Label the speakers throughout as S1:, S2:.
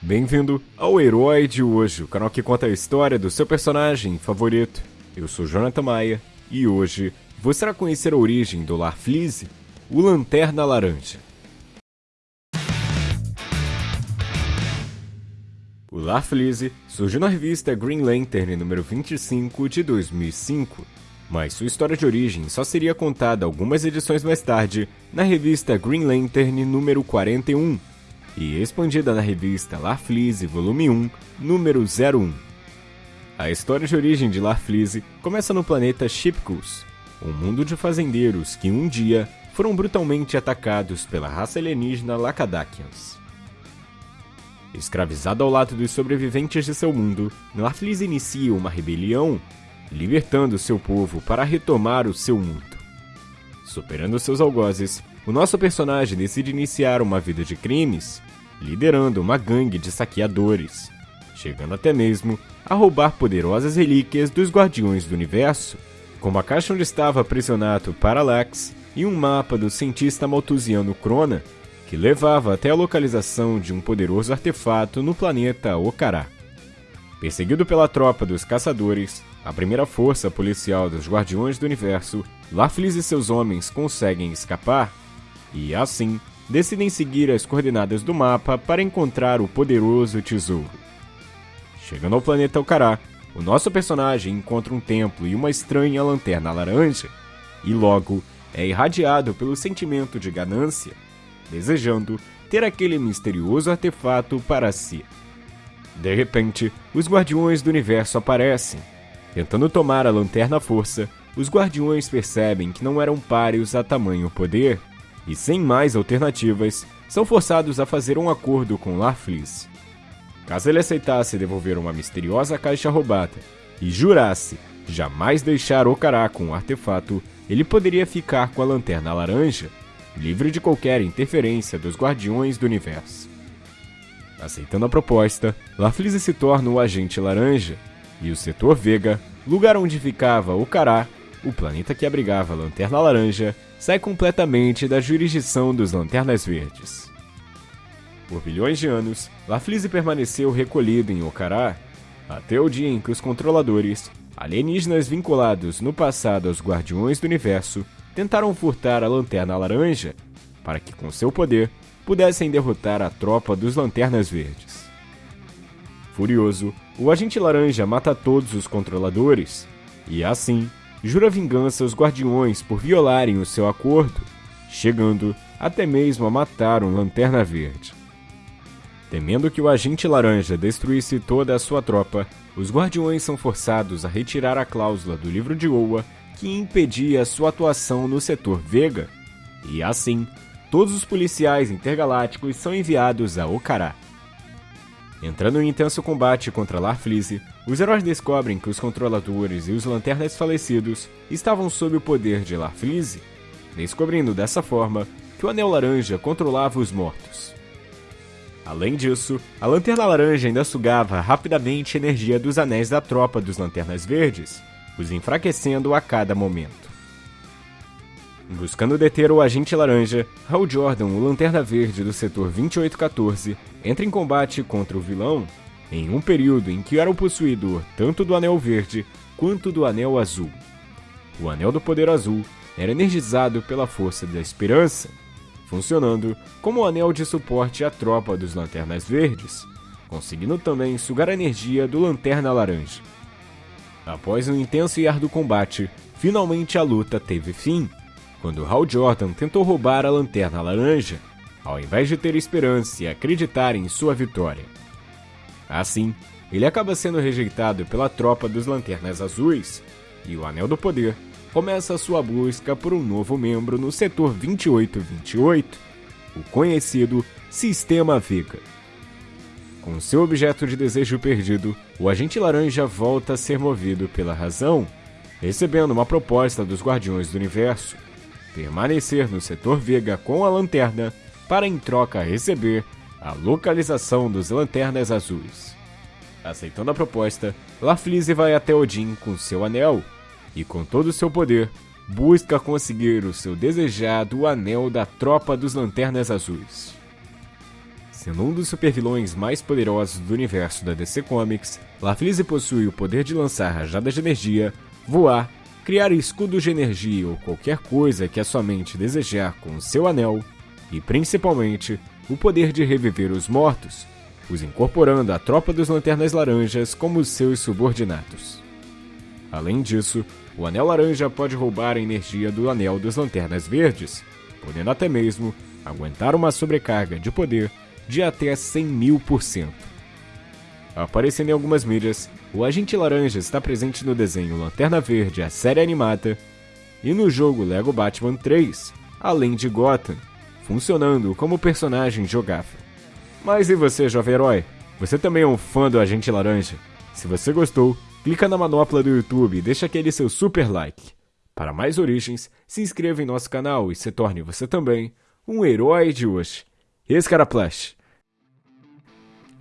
S1: Bem-vindo ao Herói de hoje, o canal que conta a história do seu personagem favorito. Eu sou Jonathan Maia e hoje você irá conhecer a origem do Larfleeze, o Lanterna Laranja. O Larfleeze surgiu na revista Green Lantern número 25 de 2005, mas sua história de origem só seria contada algumas edições mais tarde na revista Green Lantern número 41 e expandida na revista Larfleeze volume 1, número 01. A história de origem de Larfleeze começa no planeta Shipkus, um mundo de fazendeiros que um dia foram brutalmente atacados pela raça alienígena Lacadakians. Escravizado ao lado dos sobreviventes de seu mundo, Larfleeze inicia uma rebelião libertando seu povo para retomar o seu mundo. Superando seus algozes, o nosso personagem decide iniciar uma vida de crimes, liderando uma gangue de saqueadores, chegando até mesmo a roubar poderosas relíquias dos Guardiões do Universo, como a caixa onde estava aprisionado Parallax e um mapa do cientista maltusiano Crona, que levava até a localização de um poderoso artefato no planeta Ocará. Perseguido pela tropa dos caçadores, a primeira força policial dos Guardiões do Universo, Laflis e seus homens conseguem escapar e, assim, decidem seguir as coordenadas do mapa para encontrar o poderoso tesouro. Chegando ao planeta Ocará, o nosso personagem encontra um templo e uma estranha lanterna laranja, e logo é irradiado pelo sentimento de ganância, desejando ter aquele misterioso artefato para si. De repente, os Guardiões do Universo aparecem. Tentando tomar a lanterna à força, os Guardiões percebem que não eram páreos a tamanho poder, e sem mais alternativas, são forçados a fazer um acordo com Larfleeze. Caso ele aceitasse devolver uma misteriosa caixa roubada e jurasse jamais deixar Ocará com o artefato, ele poderia ficar com a lanterna laranja, livre de qualquer interferência dos Guardiões do Universo. Aceitando a proposta, Larfleeze se torna o Agente Laranja, e o Setor Vega, lugar onde ficava Ocará, o planeta que abrigava a Lanterna Laranja, sai completamente da jurisdição dos Lanternas Verdes. Por bilhões de anos, Larfleeze permaneceu recolhido em Ocará, até o dia em que os controladores, alienígenas vinculados no passado aos Guardiões do Universo, tentaram furtar a Lanterna Laranja, para que com seu poder pudessem derrotar a tropa dos Lanternas Verdes. Furioso, o Agente Laranja mata todos os controladores e, assim, jura vingança aos Guardiões por violarem o seu acordo, chegando até mesmo a matar um Lanterna Verde. Temendo que o Agente Laranja destruísse toda a sua tropa, os Guardiões são forçados a retirar a cláusula do livro de Oa que impedia sua atuação no setor Vega, e assim todos os policiais intergalácticos são enviados a Ocará. Entrando em intenso combate contra Larfleeze, os heróis descobrem que os controladores e os lanternas falecidos estavam sob o poder de Larfleeze, descobrindo dessa forma que o Anel Laranja controlava os mortos. Além disso, a Lanterna Laranja ainda sugava rapidamente energia dos anéis da tropa dos Lanternas Verdes, os enfraquecendo a cada momento. Buscando deter o Agente Laranja, Hal Jordan, o Lanterna Verde do setor 2814, entra em combate contra o vilão em um período em que era o possuidor tanto do Anel Verde quanto do Anel Azul. O Anel do Poder Azul era energizado pela Força da Esperança, funcionando como o anel de suporte à tropa dos Lanternas Verdes, conseguindo também sugar a energia do Lanterna Laranja. Após um intenso e árduo combate, finalmente a luta teve fim quando Hal Jordan tentou roubar a Lanterna Laranja, ao invés de ter esperança e acreditar em sua vitória. Assim, ele acaba sendo rejeitado pela tropa dos Lanternas Azuis, e o Anel do Poder começa sua busca por um novo membro no setor 2828, o conhecido Sistema Vega. Com seu objeto de desejo perdido, o agente laranja volta a ser movido pela razão, recebendo uma proposta dos Guardiões do Universo permanecer no setor Vega com a lanterna para em troca receber a localização dos Lanternas Azuis. Aceitando a proposta, Lafleeze vai até Odin com seu anel e com todo o seu poder busca conseguir o seu desejado Anel da Tropa dos Lanternas Azuis. Sendo um dos supervilões mais poderosos do universo da DC Comics, Lafleeze possui o poder de lançar rajadas de energia, voar, criar escudos de energia ou qualquer coisa que a sua mente desejar com seu anel, e principalmente o poder de reviver os mortos, os incorporando à tropa dos Lanternas Laranjas como seus subordinados. Além disso, o Anel Laranja pode roubar a energia do Anel dos Lanternas Verdes, podendo até mesmo aguentar uma sobrecarga de poder de até 100 mil por cento. Aparecendo em algumas mídias, o Agente Laranja está presente no desenho Lanterna Verde, a série animada, e no jogo Lego Batman 3, além de Gotham, funcionando como personagem jogável. Mas e você, jovem herói? Você também é um fã do Agente Laranja? Se você gostou, clica na manopla do YouTube e deixa aquele seu super like. Para mais origens, se inscreva em nosso canal e se torne você também um herói de hoje. Esse cara Plush.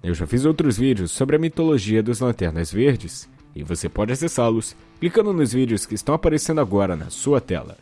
S1: Eu já fiz outros vídeos sobre a mitologia dos Lanternas Verdes, e você pode acessá-los clicando nos vídeos que estão aparecendo agora na sua tela.